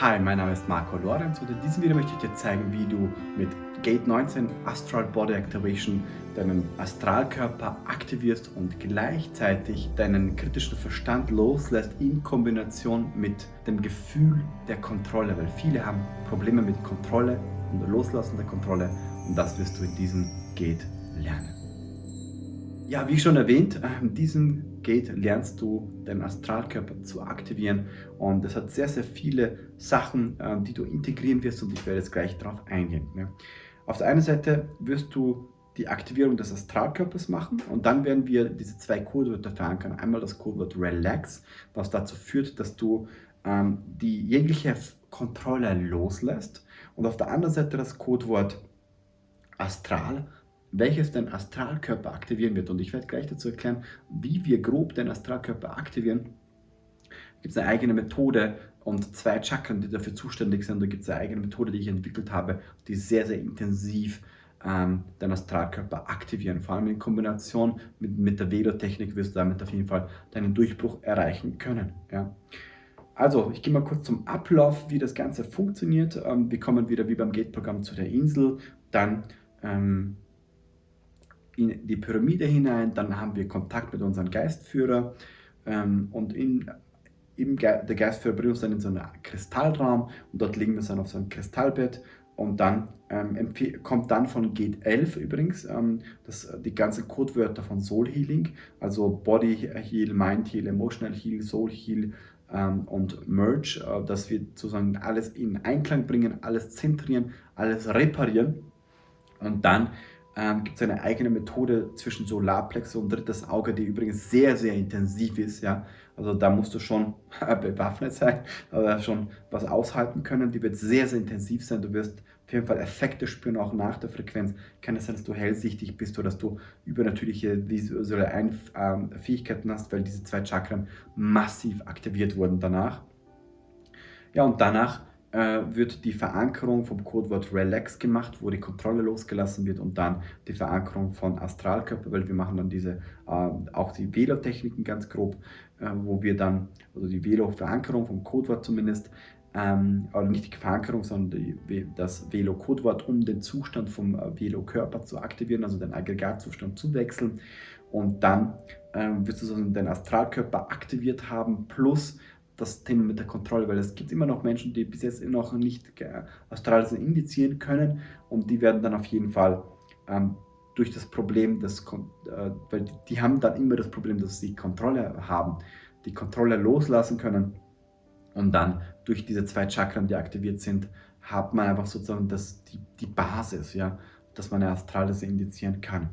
Hi, mein Name ist Marco Lorenz und in diesem Video möchte ich dir zeigen, wie du mit Gate 19 Astral Body Activation deinen Astralkörper aktivierst und gleichzeitig deinen kritischen Verstand loslässt in Kombination mit dem Gefühl der Kontrolle, weil viele haben Probleme mit Kontrolle und Loslassen der Kontrolle und das wirst du in diesem Gate lernen. Ja, wie schon erwähnt, in diesem Gate lernst du deinen Astralkörper zu aktivieren und es hat sehr, sehr viele Sachen, ähm, die du integrieren wirst und ich werde jetzt gleich darauf eingehen. Auf der einen Seite wirst du die Aktivierung des Astralkörpers machen und dann werden wir diese zwei Codewörter verankern. Einmal das Codewort Relax, was dazu führt, dass du ähm, die jegliche Kontrolle loslässt und auf der anderen Seite das Codewort Astral, welches den Astralkörper aktivieren wird. Und ich werde gleich dazu erklären, wie wir grob den Astralkörper aktivieren. Da gibt es eine eigene Methode und zwei Chakren, die dafür zuständig sind. Da gibt es eine eigene Methode, die ich entwickelt habe, die sehr, sehr intensiv ähm, den Astralkörper aktivieren. Vor allem in Kombination mit, mit der Velo-Technik wirst du damit auf jeden Fall deinen Durchbruch erreichen können. Ja. Also, ich gehe mal kurz zum Ablauf, wie das Ganze funktioniert. Ähm, wir kommen wieder wie beim Gate-Programm zu der Insel, dann ähm, in die Pyramide hinein, dann haben wir Kontakt mit unserem Geistführer ähm, und in, im Ge der Geistführer bringt uns dann in so einen Kristallraum und dort liegen wir dann auf so einem Kristallbett und dann ähm, kommt dann von Gate 11 übrigens ähm, das, die ganzen Codewörter von Soul Healing, also Body Heal, Mind Heal, Emotional Heal, Soul Heal ähm, und Merge, äh, dass wir sozusagen alles in Einklang bringen, alles zentrieren, alles reparieren. Und dann ähm, gibt es eine eigene Methode zwischen Solarplexus und drittes Auge, die übrigens sehr, sehr intensiv ist. Ja? Also da musst du schon bewaffnet sein, aber schon was aushalten können. Die wird sehr, sehr intensiv sein. Du wirst auf jeden Fall Effekte spüren, auch nach der Frequenz. Kann es sein, dass du hellsichtig bist oder dass du übernatürliche visuelle Einf ähm, Fähigkeiten hast, weil diese zwei Chakren massiv aktiviert wurden danach. Ja, und danach äh, wird die Verankerung vom Codewort Relax gemacht, wo die Kontrolle losgelassen wird und dann die Verankerung von Astralkörper, weil wir machen dann diese, äh, auch die Velo-Techniken ganz grob, äh, wo wir dann, also die Velo-Verankerung vom Codewort zumindest, ähm, oder nicht die Verankerung, sondern die, das Velo-Codewort, um den Zustand vom äh, Velo-Körper zu aktivieren, also den Aggregatzustand zu wechseln. Und dann ähm, wirst du so den Astralkörper aktiviert haben, plus das Thema mit der Kontrolle, weil es gibt immer noch Menschen, die bis jetzt noch nicht Astrales indizieren können und die werden dann auf jeden Fall ähm, durch das Problem, des, äh, weil die, haben dann immer das Problem, dass sie Kontrolle haben, die Kontrolle loslassen können und dann durch diese zwei Chakren, die aktiviert sind, hat man einfach sozusagen das, die, die Basis, ja, dass man eine Astrales indizieren kann.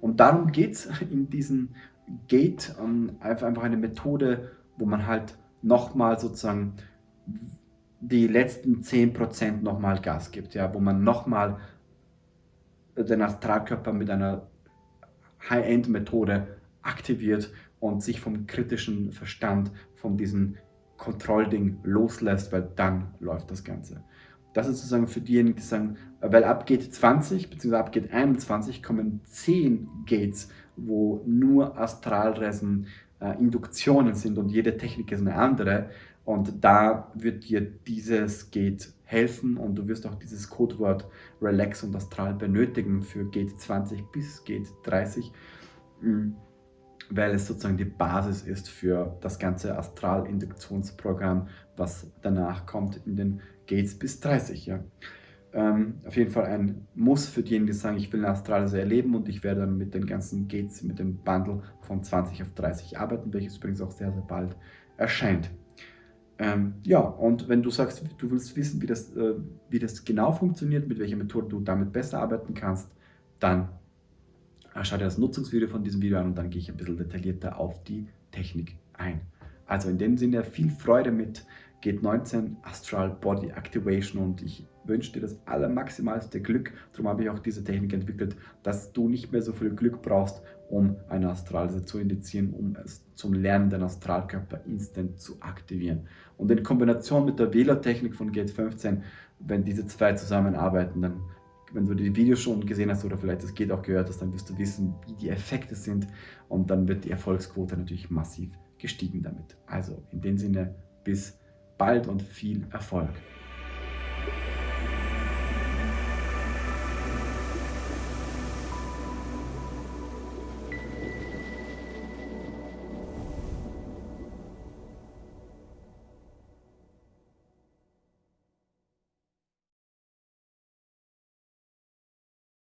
Und darum geht es in diesem Gate, um, einfach, einfach eine Methode, wo man halt nochmal sozusagen die letzten 10% nochmal Gas gibt, ja, wo man nochmal den Astralkörper mit einer High-End-Methode aktiviert und sich vom kritischen Verstand, von diesem Kontrollding loslässt, weil dann läuft das Ganze. Das ist sozusagen für diejenigen, die sagen, weil ab Gate 20 bzw. ab Gate 21 kommen 10 Gates, wo nur Astralreisen äh, Induktionen sind und jede Technik ist eine andere. Und da wird dir dieses Gate helfen und du wirst auch dieses Codewort Relax und Astral benötigen für Gate 20 bis Gate 30, mm, weil es sozusagen die Basis ist für das ganze Astral-Induktionsprogramm, was danach kommt in den Gates bis 30. Ja. Ähm, auf jeden Fall ein Muss für diejenigen, die sagen, ich will eine Astralreise erleben und ich werde dann mit den ganzen Gates, mit dem Bundle von 20 auf 30 arbeiten, welches übrigens auch sehr, sehr bald erscheint. Ähm, ja, und wenn du sagst, du willst wissen, wie das, äh, wie das genau funktioniert, mit welcher Methode du damit besser arbeiten kannst, dann schau dir das Nutzungsvideo von diesem Video an und dann gehe ich ein bisschen detaillierter auf die Technik ein. Also in dem Sinne viel Freude mit Gate 19 Astral Body Activation und ich wünsche dir das allermaximalste Glück. Darum habe ich auch diese Technik entwickelt, dass du nicht mehr so viel Glück brauchst, um eine Astralreise zu indizieren, um es zum Lernen den Astralkörper instant zu aktivieren. Und in Kombination mit der Wählertechnik von Gate 15, wenn diese zwei zusammenarbeiten, dann wenn du die Videos schon gesehen hast oder vielleicht das Gate auch gehört hast, dann wirst du wissen, wie die Effekte sind und dann wird die Erfolgsquote natürlich massiv gestiegen damit. Also in dem Sinne, bis bald und viel Erfolg.